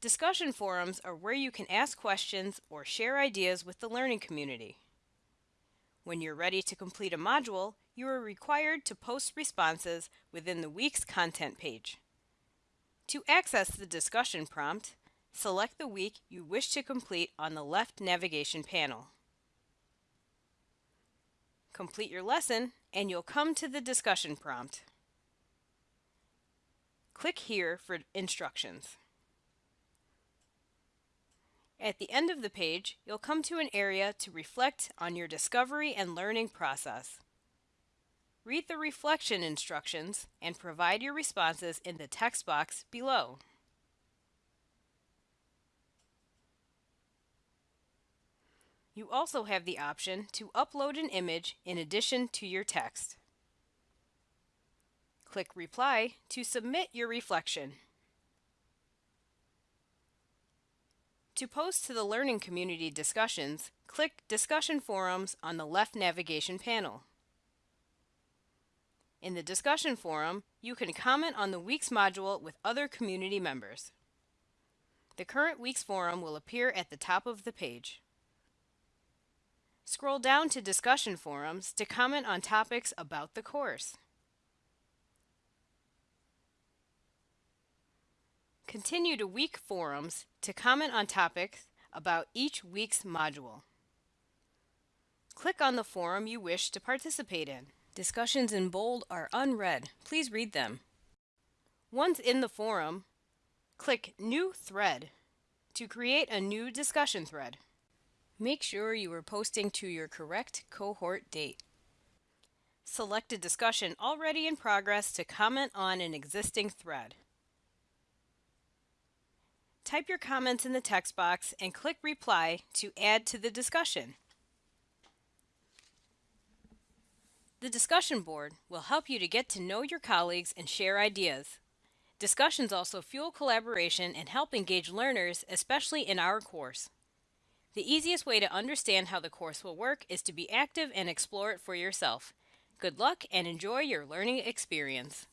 Discussion forums are where you can ask questions or share ideas with the learning community. When you're ready to complete a module, you are required to post responses within the week's content page. To access the discussion prompt, select the week you wish to complete on the left navigation panel. Complete your lesson and you'll come to the discussion prompt. Click here for instructions. At the end of the page, you'll come to an area to reflect on your discovery and learning process. Read the reflection instructions and provide your responses in the text box below. You also have the option to upload an image in addition to your text. Click Reply to submit your reflection. To post to the learning community discussions, click Discussion Forums on the left navigation panel. In the discussion forum, you can comment on the week's module with other community members. The current week's forum will appear at the top of the page. Scroll down to discussion forums to comment on topics about the course. Continue to week forums to comment on topics about each week's module. Click on the forum you wish to participate in. Discussions in bold are unread. Please read them. Once in the forum, click New Thread to create a new discussion thread. Make sure you are posting to your correct cohort date. Select a discussion already in progress to comment on an existing thread. Type your comments in the text box and click Reply to add to the discussion. The discussion board will help you to get to know your colleagues and share ideas. Discussions also fuel collaboration and help engage learners, especially in our course. The easiest way to understand how the course will work is to be active and explore it for yourself. Good luck and enjoy your learning experience.